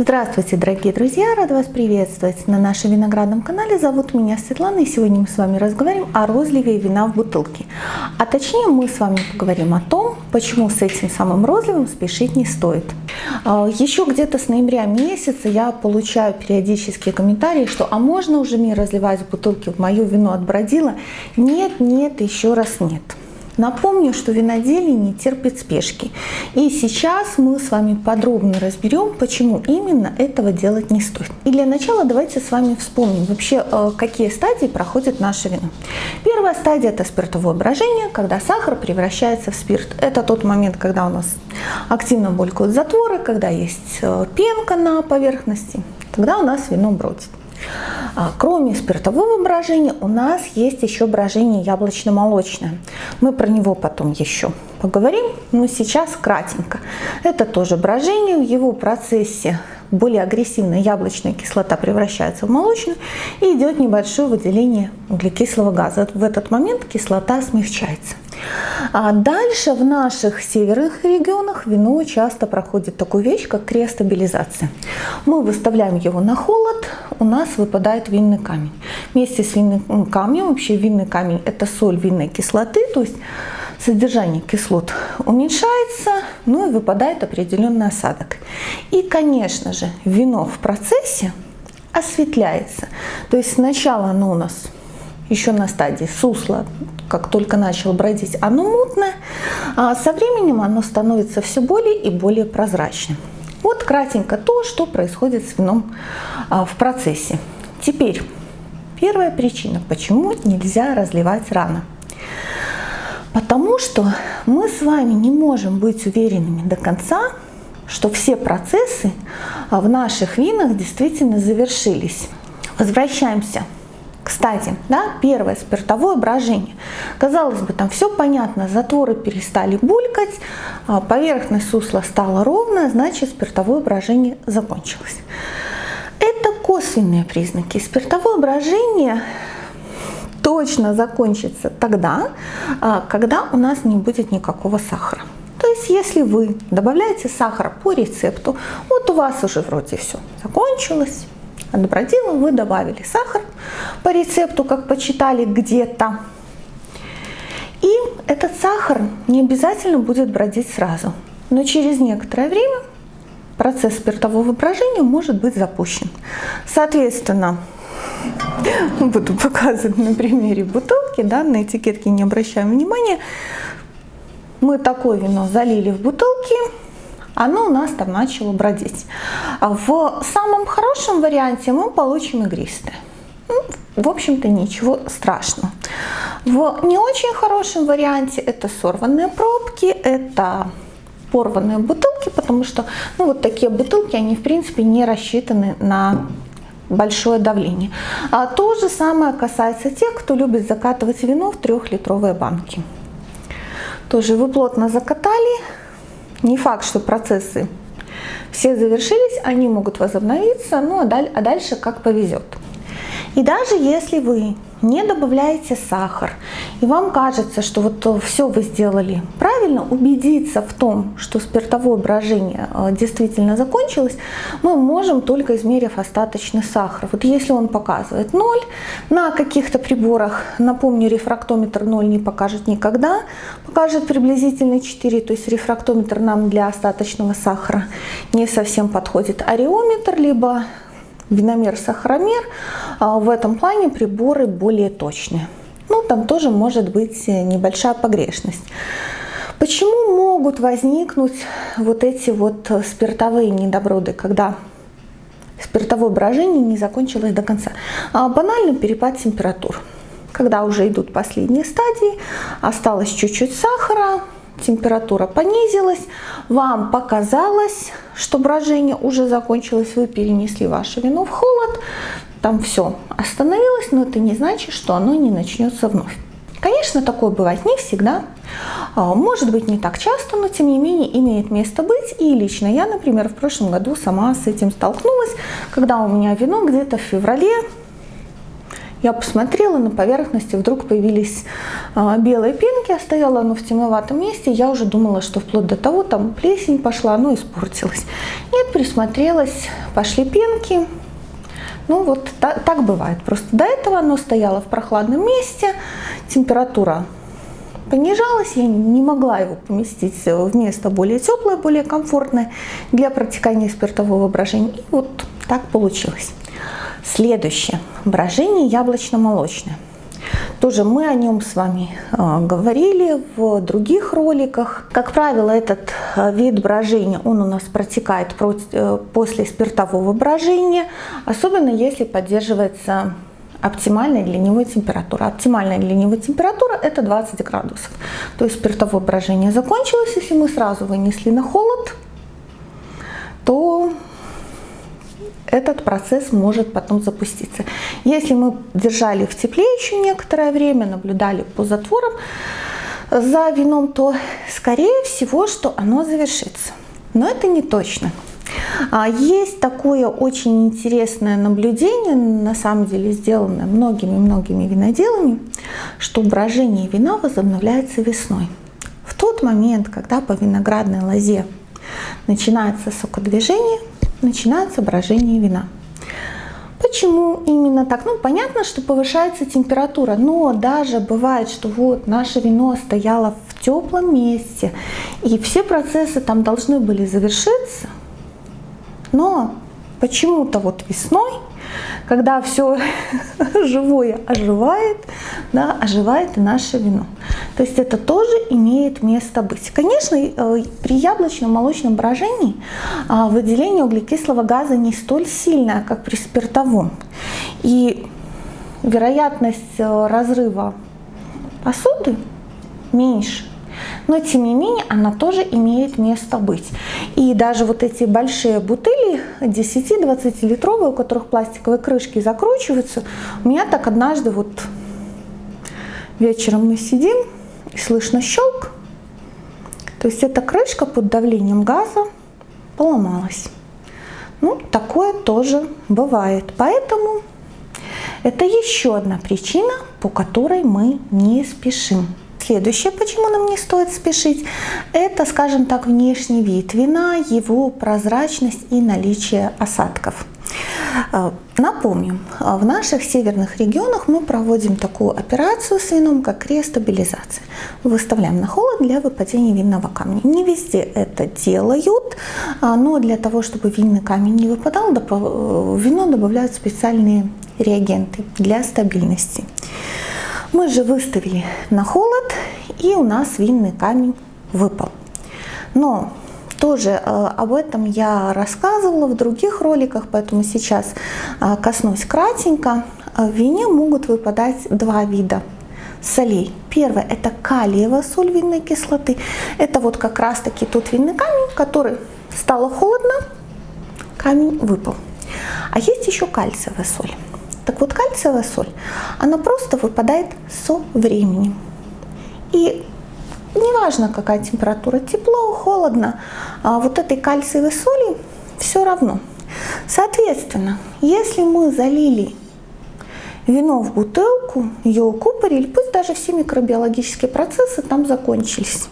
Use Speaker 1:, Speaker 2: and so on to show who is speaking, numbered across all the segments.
Speaker 1: Здравствуйте, дорогие друзья! Рад вас приветствовать на нашем виноградном канале. Зовут меня Светлана, и сегодня мы с вами разговариваем о розливе вина в бутылке. А точнее, мы с вами поговорим о том, почему с этим самым розливом спешить не стоит. А, еще где-то с ноября месяца я получаю периодические комментарии, что «а можно уже мне разливать в бутылке в мое вино от бродила?» Нет, нет, еще раз нет. Напомню, что виноделие не терпит спешки. И сейчас мы с вами подробно разберем, почему именно этого делать не стоит. И для начала давайте с вами вспомним вообще, э, какие стадии проходит наше вино. Первая стадия – это спиртовое брожение, когда сахар превращается в спирт. Это тот момент, когда у нас активно булькают затворы, когда есть э, пенка на поверхности, тогда у нас вино бродит. А, кроме спиртового брожения у нас есть еще брожение яблочно-молочное. Мы про него потом еще поговорим, но сейчас кратенько. Это тоже брожение, в его процессе более агрессивная яблочная кислота превращается в молочную и идет небольшое выделение углекислого газа. В этот момент кислота смягчается. А дальше в наших северных регионах вино часто проходит такую вещь, как криостабилизация. Мы выставляем его на холод, у нас выпадает винный камень. Вместе с винным камнем, вообще винный камень это соль винной кислоты, то есть содержание кислот уменьшается, ну и выпадает определенный осадок. И, конечно же, вино в процессе осветляется. То есть сначала оно у нас еще на стадии сусла, как только начал бродить, оно мутное, а со временем оно становится все более и более прозрачным. Вот кратенько то, что происходит с вином а, в процессе. Теперь, первая причина, почему нельзя разливать рано. Потому что мы с вами не можем быть уверенными до конца, что все процессы а, в наших винах действительно завершились. Возвращаемся. Кстати, да, первое спиртовое брожение. Казалось бы, там все понятно, затворы перестали булькать, а, поверхность сусла стала ровная, значит спиртовое брожение закончилось. Это косвенные признаки. Спиртовое брожение точно закончится тогда, а, когда у нас не будет никакого сахара. То есть, если вы добавляете сахар по рецепту, вот у вас уже вроде все закончилось, от бродила вы добавили сахар по рецепту, как почитали где-то. И этот сахар не обязательно будет бродить сразу, но через некоторое время процесс спиртового брожения может быть запущен. Соответственно, буду показывать на примере бутылки, да, на этикетке не обращаем внимания. Мы такое вино залили в бутылки, оно у нас там начало бродить. В самом хорошем варианте мы получим игристое. Ну, в общем-то, ничего страшного. В не очень хорошем варианте это сорванные пробки, это порванные бутылки, потому что ну, вот такие бутылки, они в принципе не рассчитаны на большое давление. А то же самое касается тех, кто любит закатывать вино в трехлитровые банки. Тоже вы плотно закатали. Не факт, что процессы все завершились, они могут возобновиться, ну а, а дальше как повезет. И даже если вы не добавляете сахар, и вам кажется, что вот э, все вы сделали правильно, убедиться в том, что спиртовое брожение э, действительно закончилось, мы можем только измерив остаточный сахар. Вот если он показывает 0, на каких-то приборах, напомню, рефрактометр 0 не покажет никогда, покажет приблизительно 4, то есть рефрактометр нам для остаточного сахара не совсем подходит. Ареометр, либо виномер, сахаромер, а в этом плане приборы более точные. Ну, там тоже может быть небольшая погрешность. Почему могут возникнуть вот эти вот спиртовые недоброды, когда спиртовое брожение не закончилось до конца? А банально перепад температур. Когда уже идут последние стадии, осталось чуть-чуть сахара, температура понизилась, вам показалось, что брожение уже закончилось, вы перенесли ваше вино в холод, там все остановилось, но это не значит, что оно не начнется вновь. Конечно, такое бывает не всегда, а, может быть не так часто, но тем не менее имеет место быть. И лично я, например, в прошлом году сама с этим столкнулась, когда у меня вино где-то в феврале Я посмотрела, на поверхности вдруг появились а, белые пенки, а стояло оно в темноватом месте. Я уже думала, что вплоть до того там плесень пошла, оно испортилось. Нет, присмотрелась, пошли пенки. Ну вот так, так бывает. Просто до этого оно стояло в прохладном месте, температура понижалась, я не могла его поместить в место более теплое, более комфортное для протекания спиртового брожения. И вот так получилось. Следующее. Брожение яблочно-молочное. Тоже мы о нем с вами э, говорили в других роликах. Как правило, этот э, вид брожения, он у нас протекает э, после спиртового брожения, особенно если поддерживается оптимальная для него температура. Оптимальная для него температура это 20 градусов. То есть спиртовое брожение закончилось, если мы сразу вынесли на холод, то этот процесс может потом запуститься. Если мы держали в тепле еще некоторое время, наблюдали по затворам за вином, то скорее всего, что оно завершится. Но это не точно. А есть такое очень интересное наблюдение, на самом деле сделанное многими-многими виноделами, что брожение вина возобновляется весной. В тот момент, когда по виноградной лозе начинается сокодвижение, начинается брожение вина. Почему именно так? Ну, понятно, что повышается температура, но даже бывает, что вот наше вино стояло в теплом месте, и все процессы там должны были завершиться, но почему-то вот весной, когда все живое оживает, да, оживает и наше вино. То есть это тоже имеет место быть. Конечно, э, при яблочном молочном брожении а, выделение углекислого газа не столь сильное, как при спиртовом. И вероятность э, разрыва посуды меньше но тем не менее она тоже имеет место быть. И даже вот эти большие бутыли 10-20 литровые, у которых пластиковые крышки закручиваются, у меня так однажды вот вечером мы сидим и слышно щелк, то есть эта крышка под давлением газа поломалась. Ну, такое тоже бывает. Поэтому это еще одна причина, по которой мы не спешим. Следующее, почему нам не стоит спешить, это, скажем так, внешний вид вина, его прозрачность и наличие осадков. А, напомним, в наших северных регионах мы проводим такую операцию с вином, как рестабилизация. Выставляем на холод для выпадения винного камня. Не везде это делают, а, но для того, чтобы винный камень не выпадал, в вино добавляют специальные реагенты для стабильности. Мы же выставили на холод, и у нас винный камень выпал. Но тоже э, об этом я рассказывала в других роликах, поэтому сейчас э, коснусь кратенько. В вине могут выпадать два вида солей. Первое это калиевая соль винной кислоты. Это вот как раз таки тот винный камень, который стало холодно, камень выпал. А есть еще кальциевая соль. Так вот, кальциевая соль, она просто выпадает со временем. И неважно, какая температура, тепло, холодно, а вот этой кальциевой соли все равно. Соответственно, если мы залили вино в бутылку, ее укупорили, пусть даже все микробиологические процессы там закончились.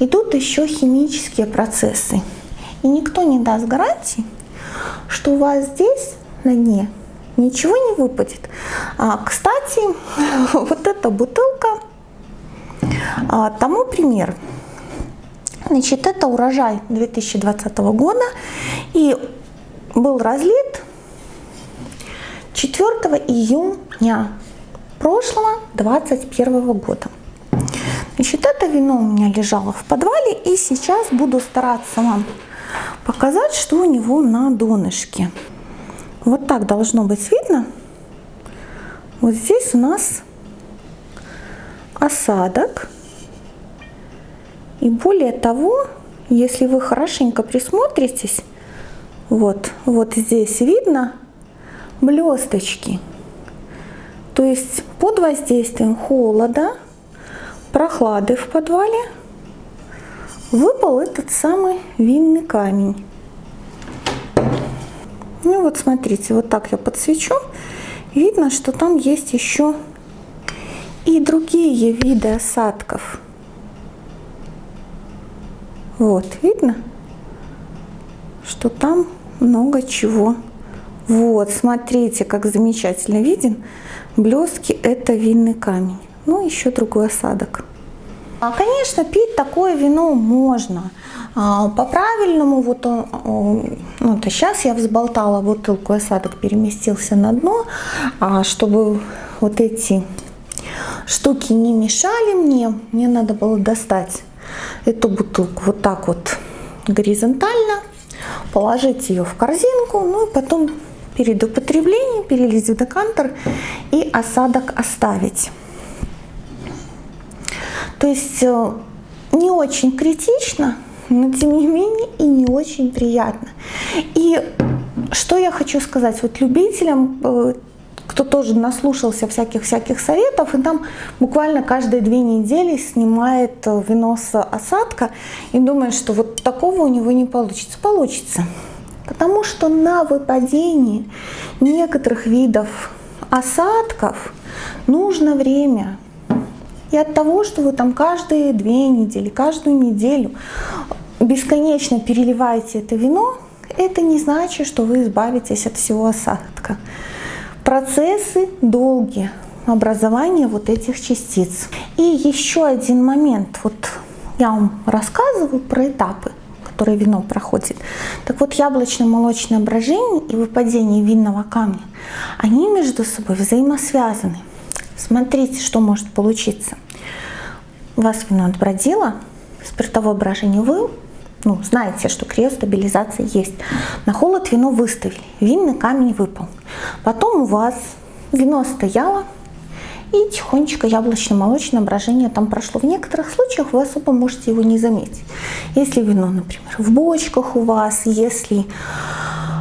Speaker 1: Идут еще химические процессы. И никто не даст гарантии, что у вас здесь на дне ничего не выпадет. А, кстати, вот эта бутылка а, тому пример. Значит, это урожай 2020 года и был разлит 4 июня прошлого 2021 года. Значит, это вино у меня лежало в подвале и сейчас буду стараться вам показать, что у него на донышке. Вот так должно быть видно. Вот здесь у нас осадок. И более того, если вы хорошенько присмотритесь, вот, вот здесь видно блесточки. То есть под воздействием холода, прохлады в подвале выпал этот самый винный камень. Ну вот смотрите, вот так я подсвечу, видно, что там есть еще и другие виды осадков. Вот, видно, что там много чего. Вот, смотрите, как замечательно виден. Блестки – это винный камень. Ну, еще другой осадок. А, конечно, пить такое вино можно. А, по-правильному, вот ну, сейчас я взболтала бутылку, осадок переместился на дно, а чтобы вот эти штуки не мешали мне, мне надо было достать эту бутылку вот так вот горизонтально, положить ее в корзинку, ну и потом перед употреблением перелить в декантер и осадок оставить. То есть э, не очень критично, но тем не менее и не очень приятно. И что я хочу сказать, вот любителям, э, кто тоже наслушался всяких-всяких советов, и там буквально каждые две недели снимает э, вино осадка и думает, что вот такого у него не получится. Получится. Потому что на выпадении некоторых видов осадков нужно время. И от того, что вы там каждые две недели, каждую неделю бесконечно переливаете это вино, это не значит, что вы избавитесь от всего осадка. Процессы долгие образования вот этих частиц. И еще один момент. Вот я вам рассказываю про этапы, которые вино проходит. Так вот, яблочно-молочное брожение и выпадение винного камня, они между собой взаимосвязаны. Смотрите, что может получиться. Вас вино отбродило, спиртовое брожение вы ну, знаете, что криостабилизация есть. На холод вино выставили, винный камень выпал. Потом у вас вино стояло, и тихонечко яблочно-молочное брожение там прошло. В некоторых случаях вы особо можете его не заметить. Если вино, например, в бочках у вас, если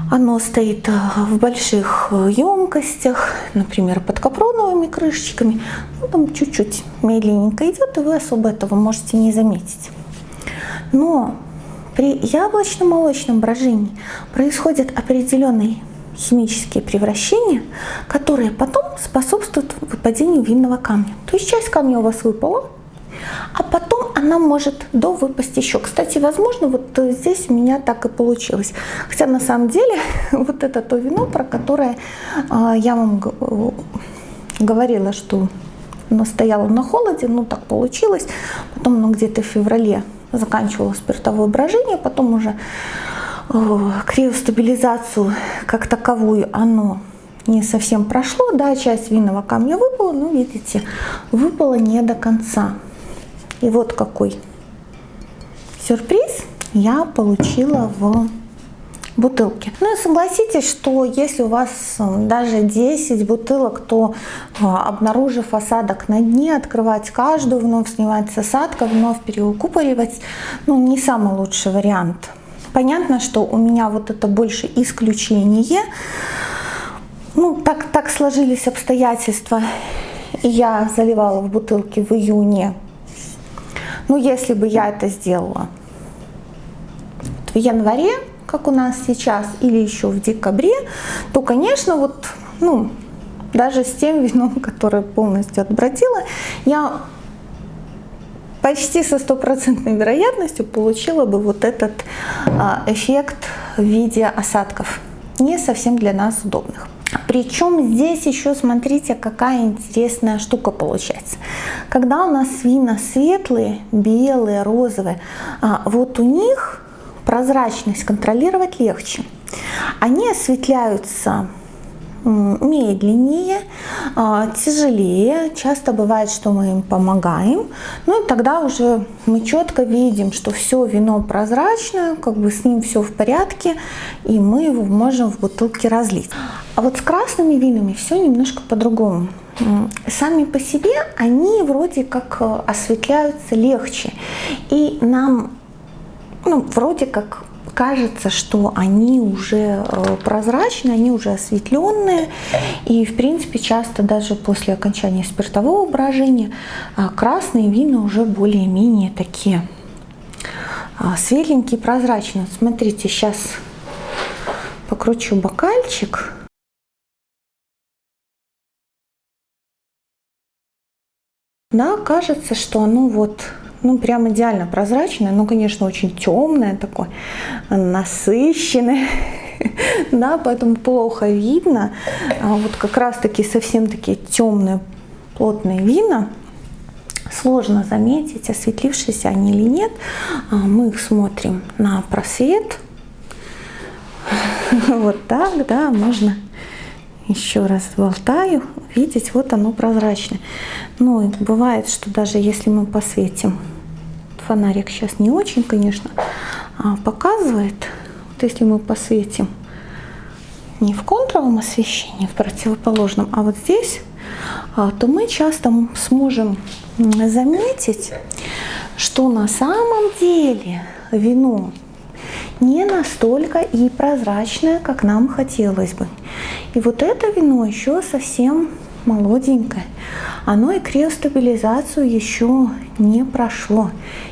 Speaker 1: оно стоит э, в больших э, емкостях, например, под капроновыми крышечками, ну, там чуть-чуть медленненько идет, и вы особо этого можете не заметить. Но при яблочно-молочном брожении происходят определенные химические превращения, которые потом способствуют выпадению винного камня. То есть часть камня у вас выпала, а потом она может до выпасть еще. Кстати, возможно, вот здесь у меня так и получилось. Хотя на самом деле вот это то вино, про которое а, я вам говорила, что оно стояло на холоде, ну так получилось. Потом оно где-то в феврале заканчивало спиртовое брожение, потом уже э, криостабилизацию как таковую оно не совсем прошло, да, часть винного камня выпала, но видите, выпала не до конца. И вот какой сюрприз я получила в бутылки. Ну и согласитесь, что если у вас даже 10 бутылок, то а, обнаружив осадок на дне, открывать каждую, вновь снимать с осадка, вновь переукупоривать, ну не самый лучший вариант. Понятно, что у меня вот это больше исключение. Ну, так, так сложились обстоятельства. Я заливала в бутылки в июне. Ну, если бы я это сделала в январе, как у нас сейчас, или еще в декабре, то, конечно, вот, ну, даже с тем вином, которое полностью отбродило, я почти со стопроцентной вероятностью получила бы вот этот а, эффект в виде осадков, не совсем для нас удобных. Причем здесь еще смотрите, какая интересная штука получается. Когда у нас вина светлые, белые, розовые, а, вот у них прозрачность контролировать легче. Они осветляются медленнее, а, тяжелее. Часто бывает, что мы им помогаем. Ну и тогда уже мы четко видим, что все вино прозрачное, как бы с ним все в порядке, и мы его можем в бутылке разлить. А вот с красными винами все немножко по-другому. Сами по себе они вроде как э, осветляются легче. И нам ну, вроде как кажется, что они уже э, прозрачные, они уже осветленные. И, в принципе, часто даже после окончания спиртового брожения а, красные вина уже более-менее такие а, светленькие, прозрачные. Смотрите, сейчас покручу бокальчик. Да, кажется, что оно вот ну, прям идеально прозрачное, ну, конечно, очень темное такое, насыщенное, да, поэтому плохо видно. А вот как раз-таки совсем такие темные, плотные вина, сложно заметить, осветлившиеся они или нет. А мы их смотрим на просвет. Вот так, да, можно еще раз болтаю, видеть, вот оно прозрачное. Ну, бывает, что даже если мы посветим, фонарик сейчас не очень, конечно, а показывает, вот если мы посветим не в контровом освещении, в противоположном, а вот здесь, а, то мы часто сможем заметить, что на самом деле вино не настолько и прозрачное, как нам хотелось бы. И вот это вино еще совсем молоденькое. Оно и криостабилизацию еще не прошло.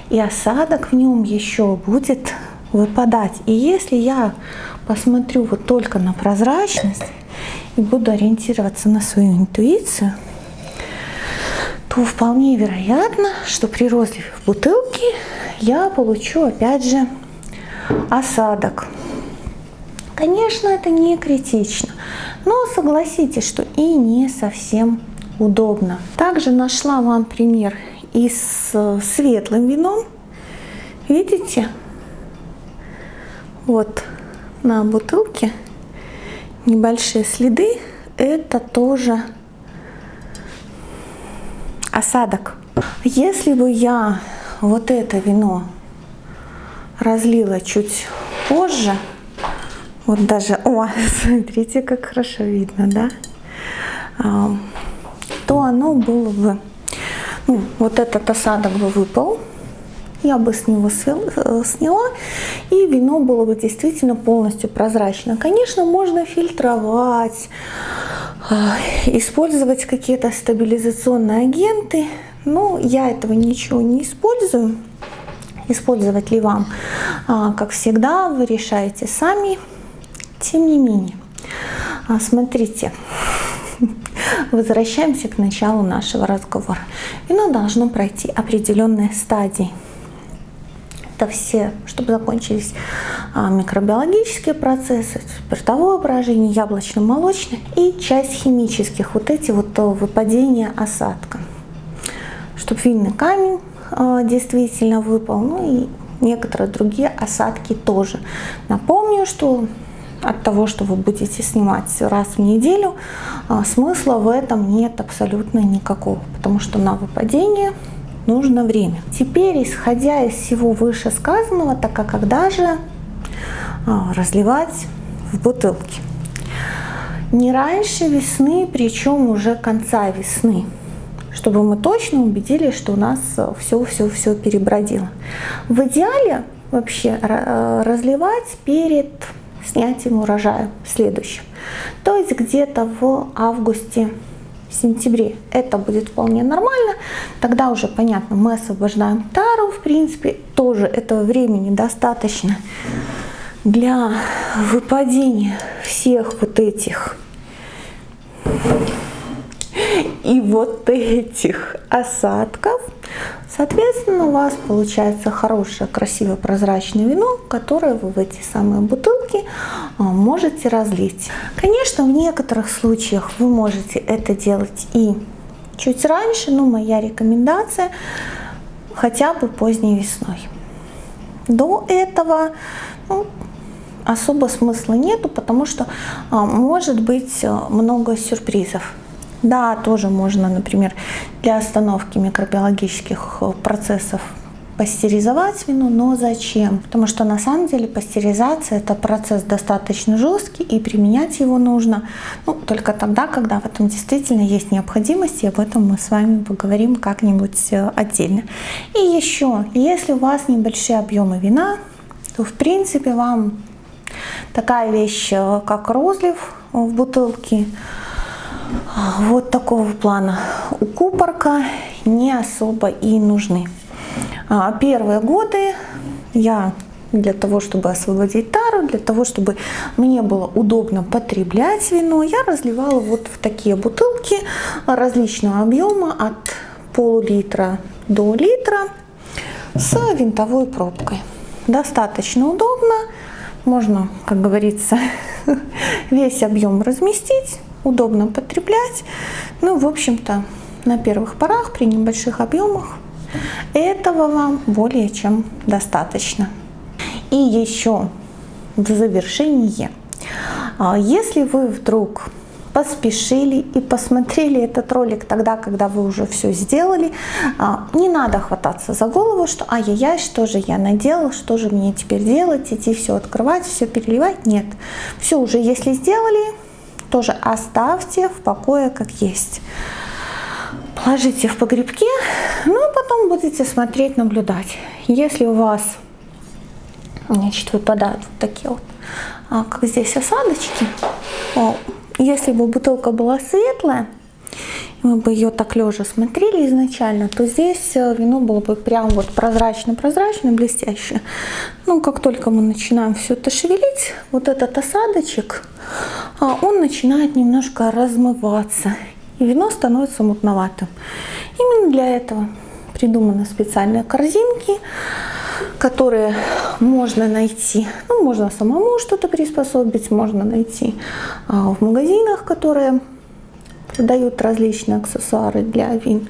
Speaker 1: И осадок в нем еще будет выпадать. И если я посмотрю вот только на прозрачность и буду ориентироваться на свою интуицию, то вполне вероятно, что при розливе в бутылке я получу опять же осадок. Конечно, это не критично, но согласитесь, что и не совсем удобно. Также нашла вам пример и с светлым вином. Видите? Вот на бутылке небольшие следы. Это тоже осадок. Если бы я вот это вино разлила чуть позже, вот даже, о, смотрите, как хорошо видно, да, а, то оно было бы, ну, вот этот осадок бы выпал, я бы с него э, сняла, и вино было бы действительно полностью прозрачно. Конечно, можно фильтровать, а, использовать какие-то стабилизационные агенты, но я этого ничего не использую. Использовать ли вам, а, как всегда, вы решаете сами. Тем не менее, а, смотрите, возвращаемся к началу нашего разговора. Вино должно пройти определенные стадии это все, чтобы закончились а, микробиологические процессы, спиртовое брожение, яблочно-молочное и часть химических, вот эти вот выпадения осадка. Чтобы винный камень действительно выпал, ну и некоторые другие осадки тоже. Напомню, что от того, что вы будете снимать раз в неделю, а, смысла в этом нет абсолютно никакого, потому что на выпадение нужно время. Теперь, исходя из всего вышесказанного, так как когда же а, разливать в бутылки? Не раньше весны, причем уже конца весны, чтобы мы точно убедились, что у нас все-все-все перебродило. В идеале вообще а, разливать перед снятием урожая следующим. То есть где-то в августе сентябре это будет вполне нормально. Тогда уже понятно, мы освобождаем тару, в принципе, тоже этого времени достаточно для выпадения всех вот этих и вот этих осадков. Соответственно, у вас получается хорошее, красивое, прозрачное вино, которое вы в эти самые бутылки а, можете разлить. Конечно, в некоторых случаях вы можете это делать и чуть раньше, но моя рекомендация хотя бы поздней весной. До этого ну, особо смысла нету, потому что а, может быть а, много сюрпризов. Да, тоже можно, например, для остановки микробиологических э, процессов пастеризовать вино, но зачем? Потому что на самом деле пастеризация это процесс достаточно жесткий и применять его нужно ну, только тогда, когда в этом действительно есть необходимость, и об этом мы с вами поговорим как-нибудь э, отдельно. И еще, если у вас небольшие объемы вина, то в принципе вам такая вещь, э, как розлив в бутылке, вот такого плана у купорка не особо и нужны. А, первые годы я для того, чтобы освободить тару, для того, чтобы мне было удобно потреблять вино, я разливала вот в такие бутылки различного объема от пол-литра до литра с винтовой пробкой. Достаточно удобно, можно, как говорится, весь объем разместить, удобно потреблять. Ну, в общем-то, на первых порах при небольших объемах этого вам более чем достаточно. И еще в завершение, а, если вы вдруг поспешили и посмотрели этот ролик тогда, когда вы уже все сделали, а, не надо хвататься за голову, что ай-яй-яй, что же я наделал, что же мне теперь делать, идти все открывать, все переливать. Нет, все уже если сделали, тоже оставьте в покое как есть. Положите в погребке, ну а потом будете смотреть, наблюдать. Если у вас значит, выпадают вот такие вот, а, как здесь осадочки, если бы бутылка была светлая, мы бы ее так лежа смотрели изначально, то здесь э, вино было бы прям вот прозрачно-прозрачно, блестящее. Ну, как только мы начинаем все это шевелить, вот этот осадочек, он начинает немножко размываться, и вино становится мутноватым. Именно для этого придуманы специальные корзинки, которые можно найти. Ну, можно самому что-то приспособить, можно найти а, в магазинах, которые продают различные аксессуары для вин.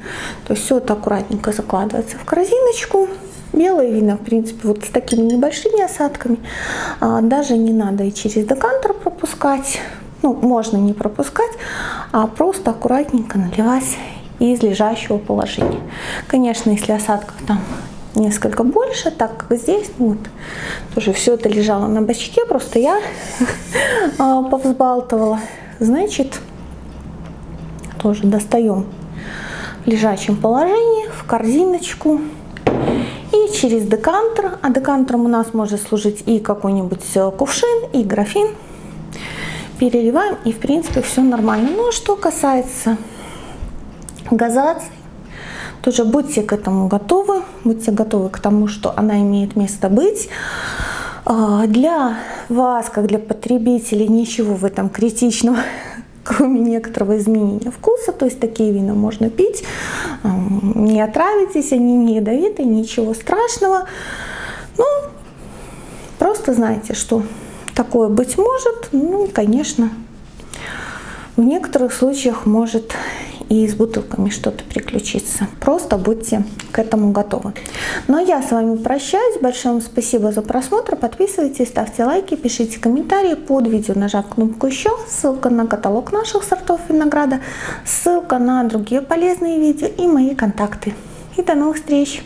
Speaker 1: То есть все это аккуратненько закладывается в корзиночку. Белые вина, в принципе, вот с такими небольшими осадками. А, даже не надо и через декантер пропускать. Ну, можно не пропускать, а просто аккуратненько наливать из лежащего положения. Конечно, если осадков там несколько больше, так как здесь, ну вот, тоже все это лежало на бачке, просто я а, повзбалтывала. Значит, тоже достаем в лежачем положении в корзиночку и через декантер, а декантером у нас может служить и какой-нибудь э, кувшин, и графин, переливаем и в принципе все нормально. Ну а что касается газации, тоже будьте к этому готовы, будьте готовы к тому, что она имеет место быть. А, для вас, как для потребителей, ничего в этом критичного, кроме некоторого изменения вкуса. То есть такие вина можно пить, не отравитесь, они не ядовитые, ничего страшного. Ну, просто знайте, что такое быть может. Ну, конечно, в некоторых случаях может и с бутылками что-то приключиться. Просто будьте к этому готовы. Ну а я с вами прощаюсь. Большое вам спасибо за просмотр. Подписывайтесь, ставьте лайки, пишите комментарии под видео, нажав кнопку еще. Ссылка на каталог наших сортов винограда, ссылка на другие полезные видео и мои контакты. И до новых встреч!